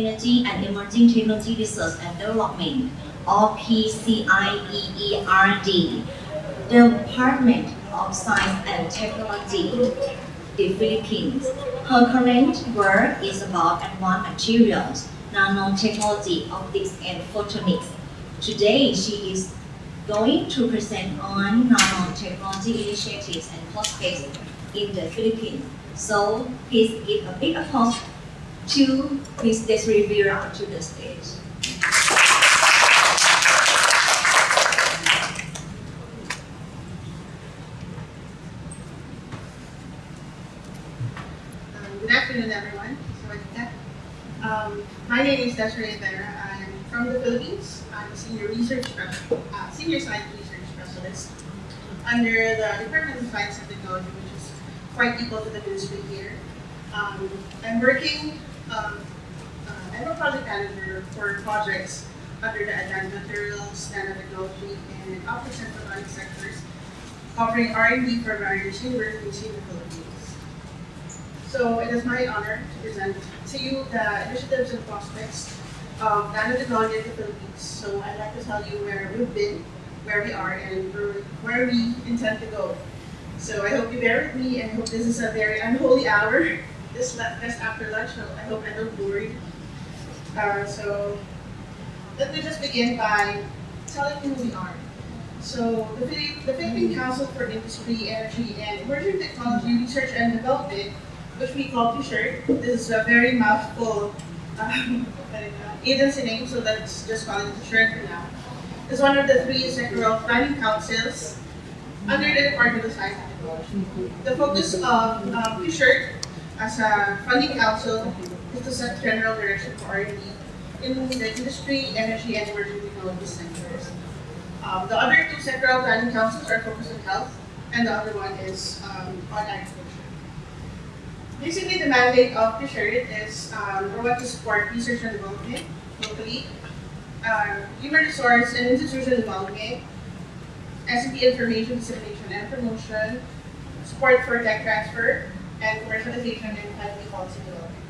Energy and Emerging Technology Research and Development, or PCIEERD, Department of Science and Technology, the Philippines. Her current work is about advanced materials, nanotechnology, optics, and photonics. Today, she is going to present on nanotechnology initiatives and prospects in the Philippines. So please give a big applause to Ms. Desiree Vera to the stage. Um, Good afternoon, everyone. Um, my name is Desiree Vera. I'm from the Philippines. I'm a senior research uh, senior science research specialist under the Department of Science and Technology, which is quite equal to the ministry here. Um, I'm working, um, uh, I'm a project manager for projects under the advanced materials, nanotechnology, and optics and photonics sectors, covering R&D for various universities in the Philippines. So it is my honor to present to you the initiatives and prospects of nanotechnology in the Philippines. So I'd like to tell you where we've been, where we are, and where, where we intend to go. So I hope you bear with me, and I hope this is a very unholy hour, this la- just after lunch. So I hope I don't bore you. Uh, so let me just begin by telling you who we are. So the, the Philippine Council for Industry, Energy, and Emerging Technology Research and Development which we call T-shirt. Is a very mouthful um, agency name, so let's just call it T-shirt for now. It's one of the three sectoral planning councils under the Department of Science and Technology. The focus of um, T-shirt as a funding council is to set general direction for R&D in the industry, energy, and emerging technology sectors. Um, the other two sectoral planning councils are focused on health, and the other one is um, on agriculture. Basically, the mandate of the shirt is um, we want to support research and development locally, uh, human resource and institutional development, SCP information dissemination and promotion, support for tech transfer, and commercialization timely policy development.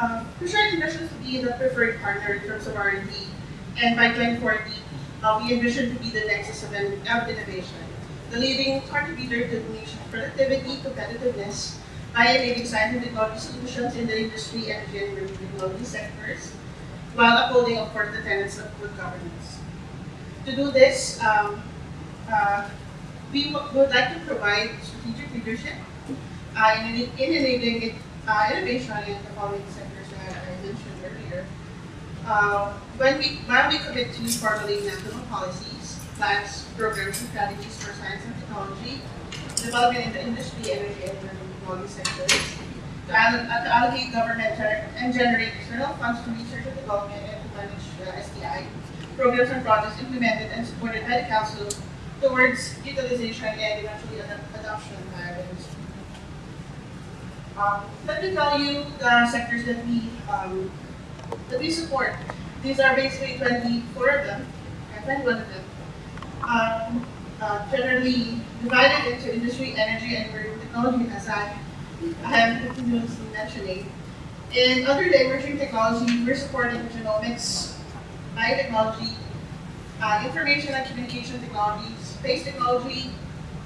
Um, Kushite envisions to be the preferred partner in terms of R&D, and by 2040, uh, we envision to be the nexus of, in- of innovation the leading contributor to the nation's productivity, competitiveness, by enabling science and technology solutions in the industry, energy, and technology sectors, while upholding, of course, the tenets of good governance. To do this, um, uh, we would like to provide strategic leadership uh, in, in enabling uh, innovation in the following sectors that I mentioned earlier. Uh, when we, while we commit to formulating national policies, plans, programs, and strategies for science and technology, development in the industry, energy, and technology sectors, to, uh, allocate government and generate external funds to research and development and to manage uh, SDI, programs and projects implemented and supported by the Council towards utilization and eventually ad- adoption industry. Um, let me tell you the sectors that we um, that we support. These are basically 24 of them, and 21 of them um, uh, generally divided into industry, energy, and technology, as I, I am continuously mentioning. In under the emerging technology, we're supporting genomics, biotechnology, uh, information and communication technologies, space technology,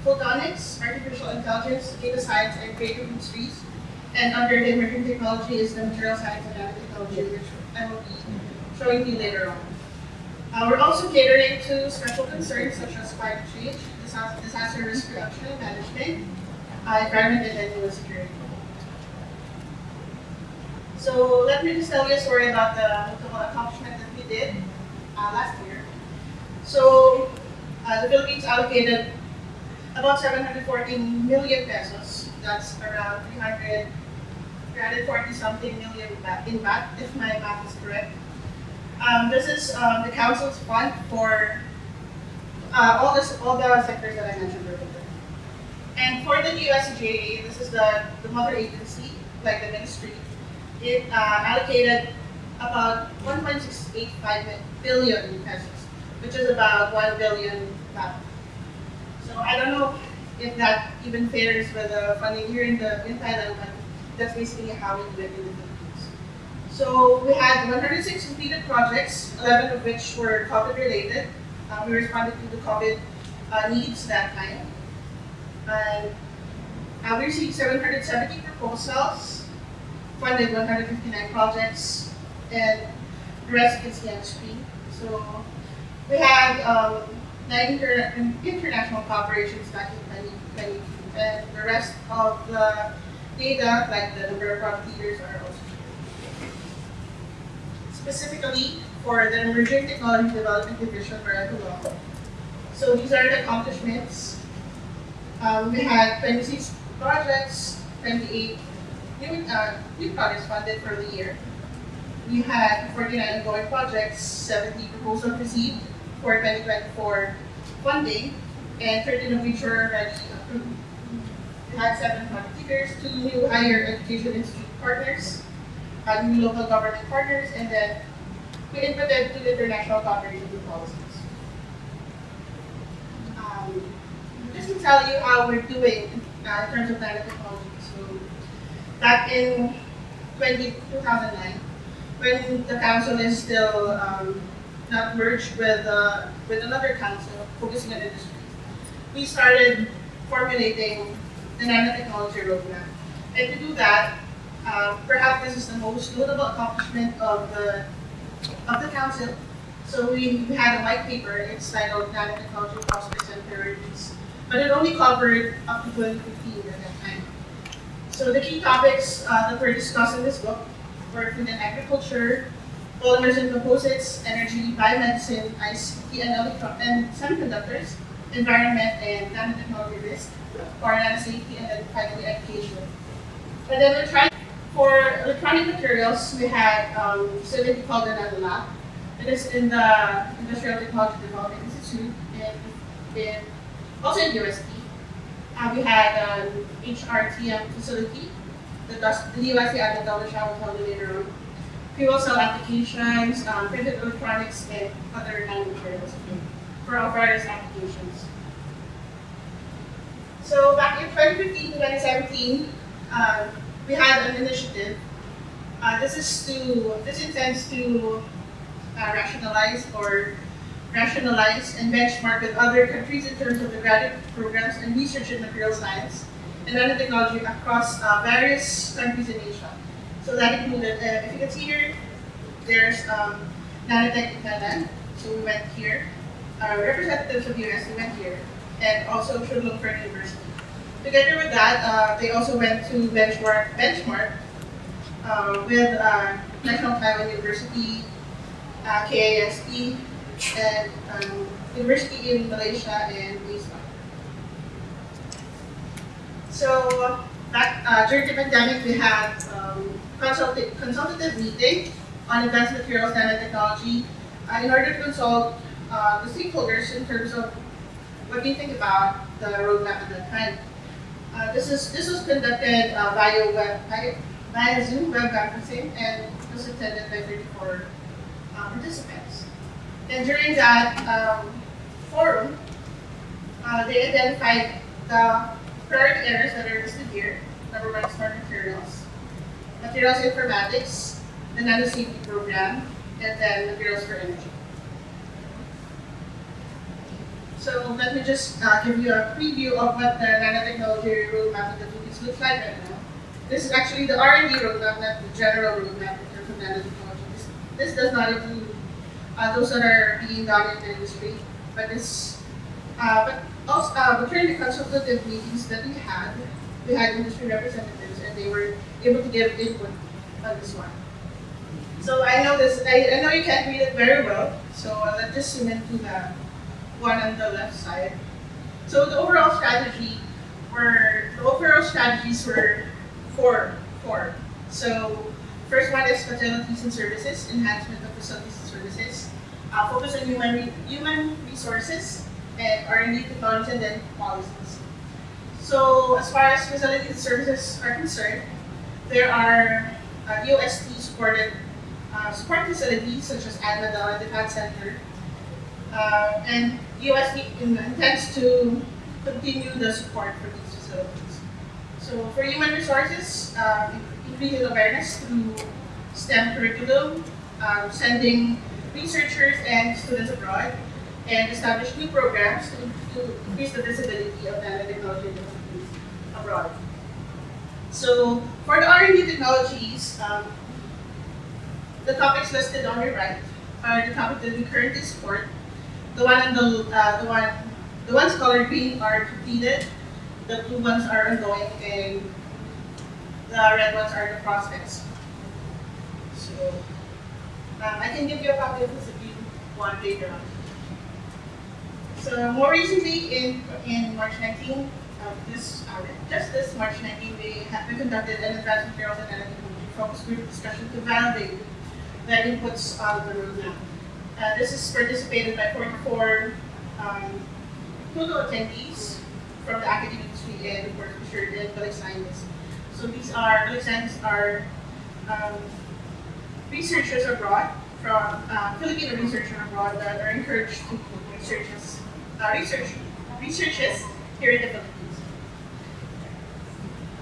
photonics, artificial intelligence, data science, and creative industries. And under the emerging technology is the material science and nanotechnology, which I will be showing you later on. Uh, we're also catering to special concerns such as climate change, disaster, risk reduction and management, uh, environment and human security. So let me just tell you a story about the notable accomplishment that we did uh, last year. So uh, the Philippines allocated about 714 million pesos. That's around 300, 340 something million in baht, if my math is correct. Um, this is um, the council's fund for uh, all, the, all the sectors that I mentioned earlier. And for the USGA, this is the, the mother agency, like the ministry, it uh, allocated about 1.685 billion pesos, which is about 1 billion baht. So I don't know if that even fares with the funding here in the in Thailand, but That's basically how we do it in the Philippines. So we had 106 completed projects, 11 of which were COVID related. Uh, we responded to the COVID uh, needs that time. And uh, we received 770 proposals, funded 159 projects, and the rest you can see on the screen. So we had nine inter- international cooperations back in 2022, and the rest of the data, like the number of leaders, are also specifically for the Emerging Technology Development Division where I. So these are the accomplishments. Um, we had 26 projects, 28 new, uh, new projects funded for the year. We had 49 ongoing projects, 70 proposals received for 2024 funding, and 13 of which were already approved. We had seven leaders, two new higher education institute partners, uh, new local government partners, and then we inputted two international cooperation policies. Um, just to tell you how we're doing uh, in terms of nanotechnology. So back in 20, 2009, when the council is still um, not merged with uh, with another council focusing on industry, we started formulating the nanotechnology roadmap. And to do that, uh, perhaps this is the most notable accomplishment of the of the council. So we, had a white paper, it's titled Nanotechnology Prospects and Priorities, but it only covered up to 2015 at that time. So the key topics uh, that were discussed in this book were food and agriculture, polymers and composites, energy, biomedicine, ICT and, semiconductors, environment and nanotechnology risk, or nanosafety, and then finally education. And then we tried for electronic materials, we had um, facility called the Nano Lab. It is in the Industrial Technology Development Institute in, in also in UST. Uh, we had an HRTM facility, the, the UST at the will tell you later on. Fuel cell applications, um, printed electronics, and other nanomaterials for our various applications. So back in 2015 to 2017, uh, we had an initiative. Uh, this is to this intends to uh, rationalize or rationalize and benchmark with other countries in terms of the graduate programs and research in material science and nanotechnology across uh, various countries in Asia. So that uh, if you can see here, there's um, NANOTEC in Thailand. So we went here. Uh, representatives of US, we went here, and also Chulalongkorn University. Together with that, uh, they also went to benchmark, benchmark uh, with uh, National Taiwan University, uh, KIST, and um, University in Malaysia and Islam. So back uh, during the pandemic, we had um, consultative, meeting on advanced materials nanotechnology uh, in order to consult uh, the stakeholders in terms of what do you think about the roadmap at that time. Uh, this is this was conducted uh, via web via Zoom web conferencing and was attended by 34 uh, participants. And during that um, forum, uh, they identified the priority areas that are listed here. Number one, smart materials, materials informatics, the nano safety program, and then materials for energy. So let me just uh, give you a preview of what the nanotechnology roadmap in the Philippines looks like right now. This is actually the R&D roadmap, not the general roadmap in terms of nanotechnology. This, this does not include uh, those that are being done in the industry, but this, uh, but also, uh, but during the consultative meetings that we had, we had industry representatives and they were able to give input on this one. So I know this, I, I know you can't read it very well, so let's just zoom into the one on the left side. So the overall strategy were the overall strategies were four four. So first one is facilities and services, enhancement of facilities and services. Uh, focus on human human resources and R&D technology and then policies. So as far as facilities and services are concerned, there are uh, UST supported uh, support facilities such as ADMATEL and the Center, uh, and USD intends to continue the support for these facilities. So for human resources, um, increasing awareness through STEM curriculum, um, sending researchers and students abroad, and establish new programs to, to increase the visibility of nanotechnology abroad. So for the R&D technologies, um, the topics listed on your right are the topics that we currently support. The one on the uh, the one the ones colored green are completed, the blue ones are ongoing, and the red ones are the prospects. So um, I can give you a copy of this if you want later on. So more recently, in in March 19, uh, this uh, just this March 19, we have we conducted an advanced materials and energy focus group discussion to validate the inputs of the roadmap. Uh, this is participated by 44 um, total attendees from the academic industry and of course research and public. So these are public are um, researchers abroad from uh, Filipino researchers abroad that are encouraged to do researches, uh, research, researches here in the Philippines.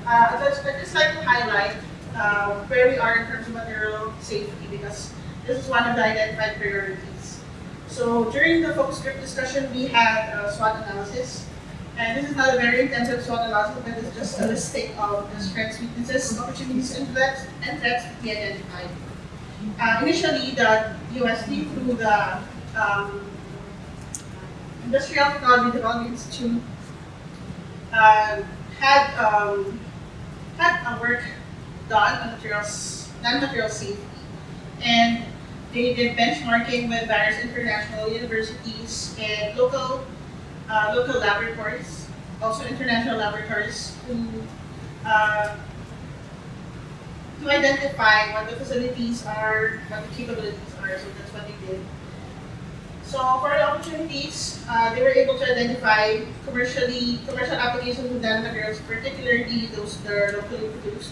Uh, I'd just, like to highlight uh, where we are in terms of material safety because this is one of the identified priorities. So during the focus group discussion, we had a SWOT analysis. And this is not a very intensive SWOT analysis, but it's just a listing of the strengths, weaknesses, opportunities, and threats, and threats that we identified. Uh, initially, the USD through the um, Industrial Technology Development Institute uh, had um, had a work done on materials, non-material safety, and they did benchmarking with various international universities and local uh, local laboratories, also international laboratories, to uh, to identify what the facilities are, what the capabilities are. So that's what they did. So for the opportunities, uh, they were able to identify commercially commercial applications of nanomaterials, particularly those that are locally produced,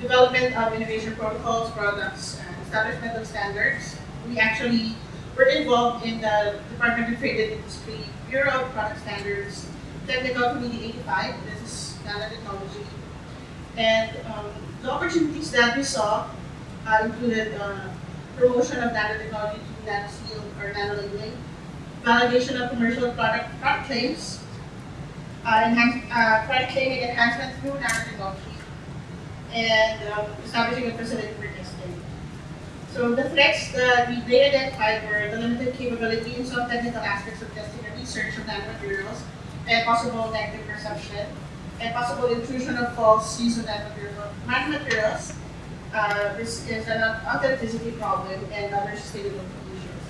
development of innovation protocols, products, and establishment of standards. We actually were involved in the Department of Trade and Industry Bureau of Product Standards, Technical Committee 85, this is nanotechnology. And um, the opportunities that we saw uh, included uh, promotion of nanotechnology to nanoseal or nanolabeling, validation of commercial product, product claims, uh, enhance, uh, product claiming enhancement through nanotechnology, and um, establishing a facility for testing. So the threats that we they identified were the limited capability in some technical aspects of testing and research of nanomaterials, and possible negative perception, and possible intrusion of false of nanomaterials. nanomaterials uh, this is an authenticity problem and other sustainability issues.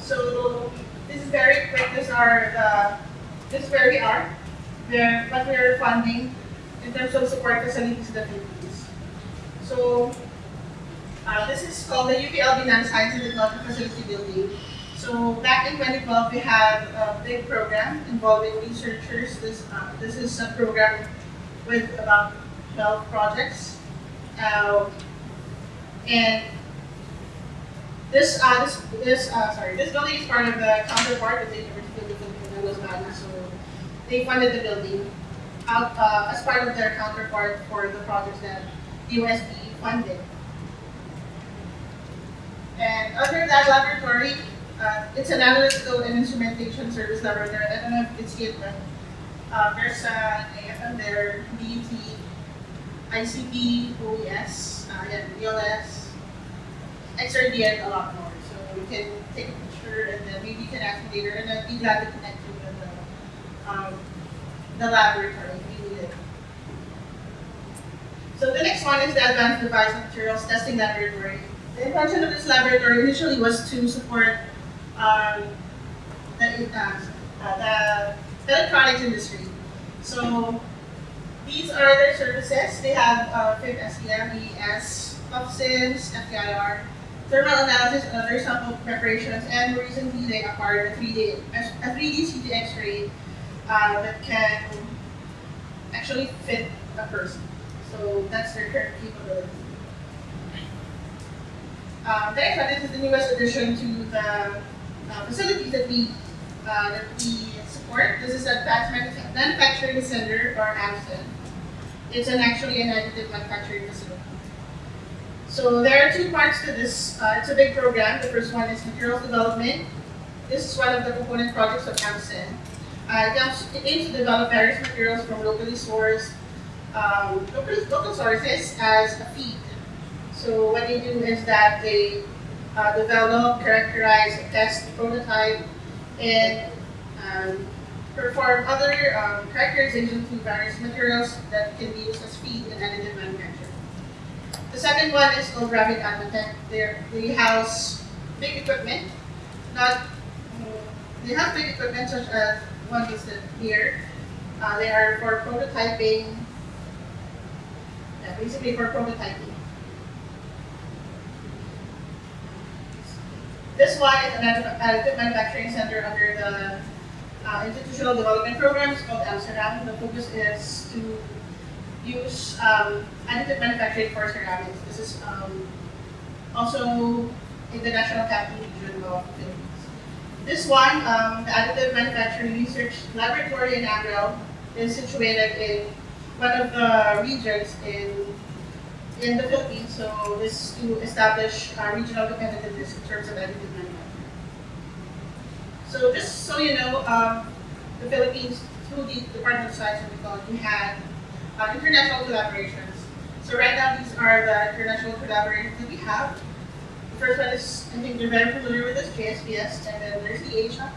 So this is very quick. Are the this is where we are. What we are funding in terms of support facilities in the Philippines. So uh, this is called the UPLB Nanoscience and Technology Facility Building. So back in 2012, we had a big program involving researchers. This uh, this is a program with about 12 projects uh, and this, uh, this, this, uh, sorry, this building is part of the counterpart of the University of the Manila, so they funded the building out, uh, as part of their counterpart for the projects that USD funded. And under that laboratory, uh, it's an analytical and instrumentation service laboratory. I don't know if you can see it, but uh, there's an AFM there, DUT, ICP, OES, uh, yeah, ELS, XRD, and a lot more. So you can take a picture and then maybe you can ask me later and I'd be glad to connect you with the, um, the laboratory if you need it. So the next one is the Advanced Device Materials Testing Laboratory. The intention of this laboratory initially was to support um, the, uh, uh, the electronics industry. So these are their services. They have uh, FIB-SEM, ES, FTIR, thermal analysis and other sample preparations, and recently they acquired a 3D, a 3D CT X-ray uh, that can actually fit a person. So that's their current capability. Um, next one is the newest addition to the uh, facilities that we uh, that we support. This is Advanced Manufacturing Center or AMCEN. It's an actually an additive manufacturing facility. So there are two parts to this. Uh, it's a big program. The first one is materials development. This is one of the component projects of AMCEN. Uh, it, aims, to develop various materials from locally sourced, um, local, local sources as a feed. So what they do is that they uh, develop, characterize, test, prototype, and um, perform other um, characterization to various materials that can be used as feed in additive manufacturing. The second one is called Rapid Advantech. They house big equipment, not they have big equipment such as one listed here. Uh, they are for prototyping, yeah, basically for prototyping. This one is an additive manufacturing center under the uh, institutional development program. It's called Amsterdam. The focus is to use um, additive manufacturing for ceramics. This is um, also in the National Capital Region of Philippines. This one, um, the Additive Manufacturing Research Laboratory in Agrel, is situated in one of the regions in in the Philippines. So this is to establish uh, regional competitiveness in terms of additive. So just so you know, um, the Philippines, through the Department of Science and Technology, had uh, international collaborations. So right now, these are the international collaborations that we have. The first one is, I think you're very familiar with this, JSPS, and then there's the Asia,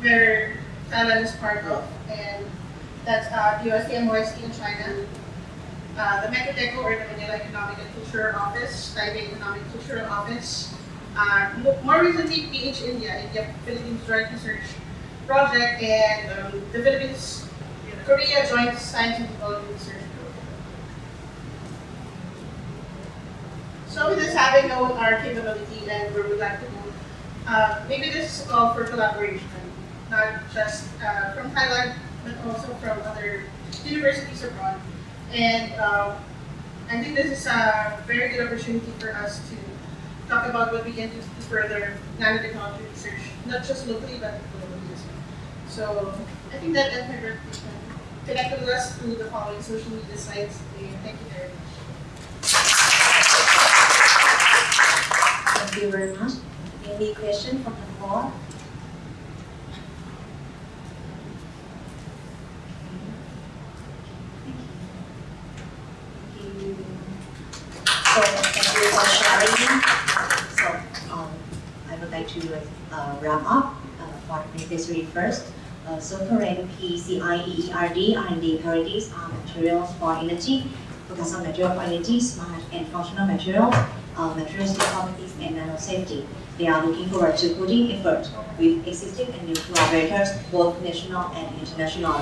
where Thailand is part of, and that's uh, USD MOSD in China. Uh, the MECO-TECO, or the Manila Economic and Cultural Office, Taipei Economic Cultural Office. Uh, more recently, PH India, India Philippines Joint Research Project, and um, the Philippines Korea Joint Science and Technology Research Program. So with this having known our capability and where we'd like to go, uh, maybe this is a call for collaboration, not just uh, from Thailand, but also from other universities abroad. And um, I think this is a very good opportunity for us to talk about what we can do to further nanotechnology research, not just locally, but globally as well. So I think that ends my presentation. Connect with us through the following social media sites. Thank you very much. Thank you very much. Any question from the floor? Thank you. So thank you for sharing. So um, I would like to uh, wrap up uh, for necessary first. Uh, so current PCIEERD R&D priorities are materials for energy, focus on material for energy, smart and functional materials, uh, materials properties and nano safety. They are looking forward to putting effort with existing and new collaborators, both national and international.